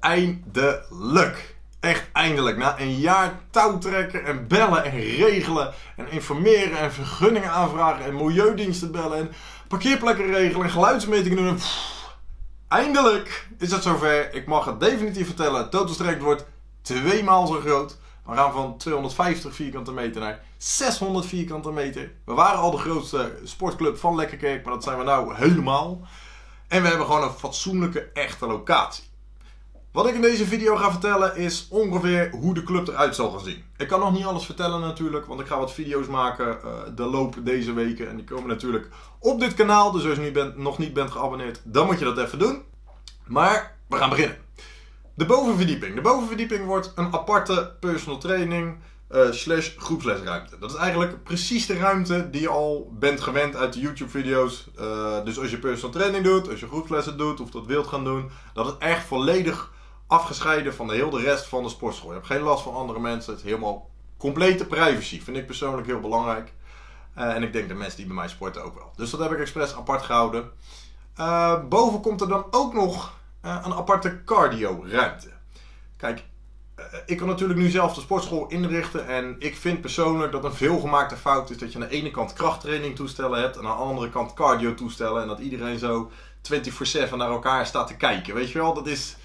Eindelijk. Echt eindelijk. Na een jaar touwtrekken en bellen en regelen en informeren en vergunningen aanvragen en milieudiensten bellen en parkeerplekken regelen en geluidsmetingen doen. eindelijk is het zover. Ik mag het definitief vertellen. Het wordt twee maal zo groot. We gaan van 250 vierkante meter naar 600 vierkante meter. We waren al de grootste sportclub van Lekkerkerk, maar dat zijn we nou helemaal. En we hebben gewoon een fatsoenlijke, echte locatie. Wat ik in deze video ga vertellen is ongeveer hoe de club eruit zal gaan zien. Ik kan nog niet alles vertellen natuurlijk, want ik ga wat video's maken uh, de loop deze weken. En die komen natuurlijk op dit kanaal, dus als je bent, nog niet bent geabonneerd, dan moet je dat even doen. Maar we gaan beginnen. De bovenverdieping. De bovenverdieping wordt een aparte personal training uh, slash groepslesruimte. Dat is eigenlijk precies de ruimte die je al bent gewend uit de YouTube video's. Uh, dus als je personal training doet, als je groepslessen doet of dat wilt gaan doen. Dat is echt volledig afgescheiden van de hele rest van de sportschool. Je hebt geen last van andere mensen. Het is helemaal complete privacy. Vind ik persoonlijk heel belangrijk. Uh, en ik denk de mensen die bij mij sporten ook wel. Dus dat heb ik expres apart gehouden. boven komt er dan ook nog uh, een aparte cardio ruimte. Kijk, ik kan natuurlijk nu zelf de sportschool inrichten en ik vind persoonlijk dat een veelgemaakte fout is dat je aan de ene kant krachttraining toestellen hebt en aan de andere kant cardio toestellen en dat iedereen zo 24/7 naar elkaar staat te kijken. Weet je wel, dat is,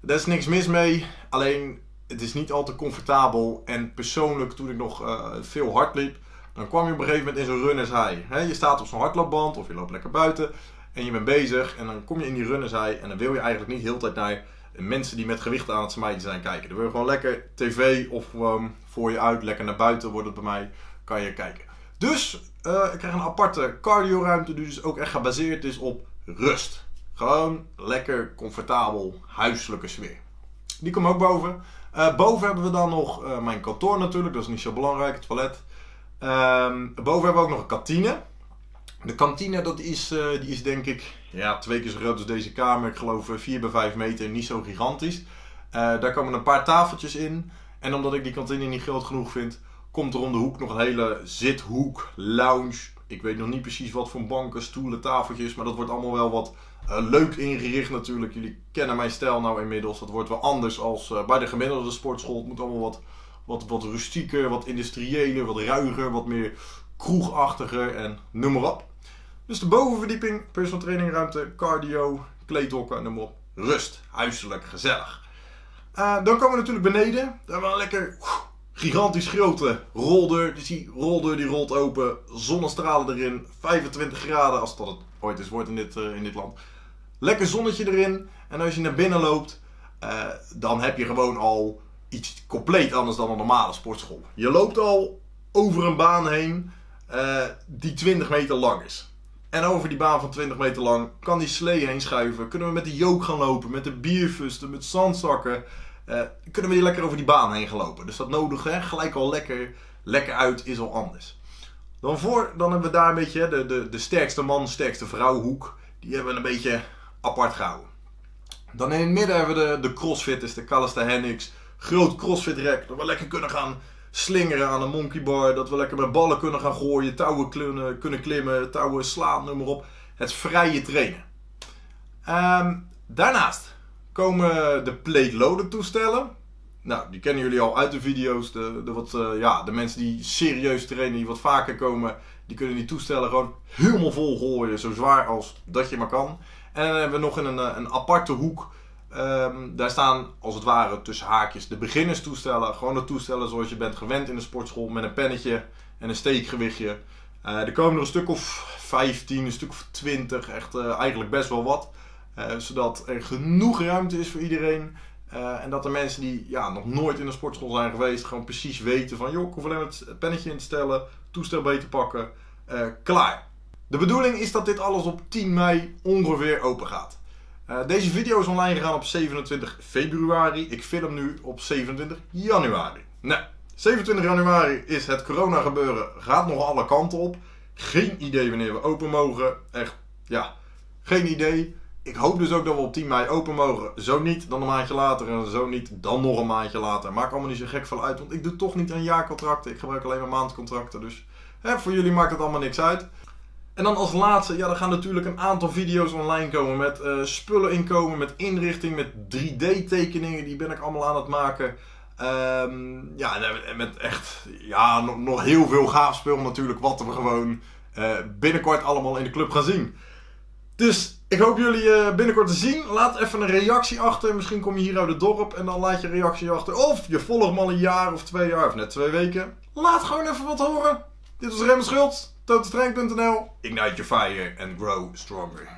daar is niks mis mee, alleen het is niet al te comfortabel en persoonlijk toen ik nog uh, veel hard liep, dan kwam je op een gegeven moment in zo'n runners high. je staat op zo'n hardloopband of je loopt lekker buiten en je bent bezig en dan kom je in die runnerzij en dan wil je eigenlijk niet heel tijd naar mensen die met gewichten aan het smijten zijn kijken. Dan wil je gewoon lekker tv of um, voor je uit, lekker naar buiten wordt het bij mij, kan je kijken. Dus uh, ik krijg een aparte cardio ruimte die dus ook echt gebaseerd is op rust. Gewoon lekker, comfortabel, huiselijke sfeer. Die komt ook boven. Uh, boven hebben we dan nog uh, mijn kantoor natuurlijk, dat is niet zo belangrijk, het toilet. Um, boven hebben we ook nog een kantine. De kantine dat is, uh, die is denk ik ja, twee keer zo groot als deze kamer. Ik geloof 4 eh, bij 5 meter, niet zo gigantisch. Daar komen een paar tafeltjes in. En omdat ik die kantine niet groot genoeg vind, komt er om de hoek nog een hele zithoek, lounge. Ik weet nog niet precies wat voor banken, stoelen, tafeltjes. Maar dat wordt allemaal wel wat uh, leuk ingericht natuurlijk. Jullie kennen mijn stijl nou inmiddels. Dat wordt wel anders als bij de gemiddelde sportschool. Het moet allemaal wat, wat, wat rustieker, wat industrieeler, wat ruiger, wat meer kroegachtiger en noem maar op. Dus de bovenverdieping, personal training ruimte, cardio, kleedhokken, noem maar op. Rust, huiselijk, gezellig. Uh, dan komen we natuurlijk beneden. Daar hebben we een lekker gigantisch grote roldeur. Dus die roldeur die rolt open, zonnestralen erin, 25 graden als dat het ooit is wordt in dit, in dit land. Lekker zonnetje erin. En als je naar binnen loopt, uh, dan heb je gewoon al iets compleet anders dan een normale sportschool. Je loopt al over een baan heen die 20 meter lang is. En over die baan van 20 meter lang kan die slee heen schuiven. Kunnen we met de jook gaan lopen, met de bierfusten, met zandzakken. Uh, kunnen we hier lekker over die baan heen gelopen. Dus dat nodig, hè? gelijk al lekker, lekker uit, is al anders. Dan, voor, dan hebben we daar een beetje de, de, de sterkste man, sterkste vrouwhoek. Die hebben we een beetje apart gehouden. Dan in het midden hebben we de, de crossfitters, de calisthenics. Groot crossfit rek, dat we lekker kunnen gaan slingeren aan een monkey bar. Dat we lekker met ballen kunnen gaan gooien, touwen kunnen, kunnen klimmen, touwen slaan, noem maar op. Het vrije trainen. Um, daarnaast komen de plate loader toestellen. Nou, die kennen jullie al uit de video's. De, de, wat, uh, ja, de mensen die serieus trainen, die wat vaker komen, die kunnen die toestellen gewoon helemaal vol gooien. Zo zwaar als dat je maar kan. En dan hebben we nog in een, eh, een aparte hoek Um, daar staan als het ware tussen haakjes de beginnerstoestellen. Gewoon de toestellen zoals je bent gewend in de sportschool met een pennetje en een steekgewichtje. Uh, er komen er een stuk of 15, een stuk of 20, echt eigenlijk best wel wat. Zodat er genoeg ruimte is voor iedereen. En dat de mensen die ja, nog nooit in de sportschool zijn geweest, gewoon precies weten van joh, ik hoef alleen het pennetje in te stellen, toestel beter pakken, klaar. De bedoeling is dat dit alles op 10 mei ongeveer open gaat. Uh, deze video is online gegaan op 27 februari. Ik film nu op 27 januari. Nou, 27 januari is het corona gebeuren. Gaat nog alle kanten op. Geen idee wanneer we open mogen. Echt, ja, geen idee. Ik hoop dus ook dat we op 10 mei open mogen. Zo niet, dan een maandje later. En zo niet, dan nog een maandje later. Maakt allemaal niet zo gek veel uit. Want ik doe toch niet aan jaarcontracten. Ik gebruik alleen maar maandcontracten. Dus hè, voor jullie maakt het allemaal niks uit. En dan als laatste, ja, er gaan natuurlijk een aantal video's online komen met uh, spullen inkomen, met inrichting, met 3D-tekeningen. Die ben ik allemaal aan het maken. Um, ja, en met echt, ja, nog, nog heel veel gaaf spul natuurlijk, wat we gewoon uh, binnenkort allemaal in de club gaan zien. Dus ik hoop jullie uh, binnenkort te zien. Laat even een reactie achter. Misschien kom je hier uit het dorp en dan laat je reactie achter. Of je volgt me al een jaar of twee jaar of net twee weken. Laat gewoon even wat horen. Dit was Rem Schuld. Ignite your fire and grow stronger.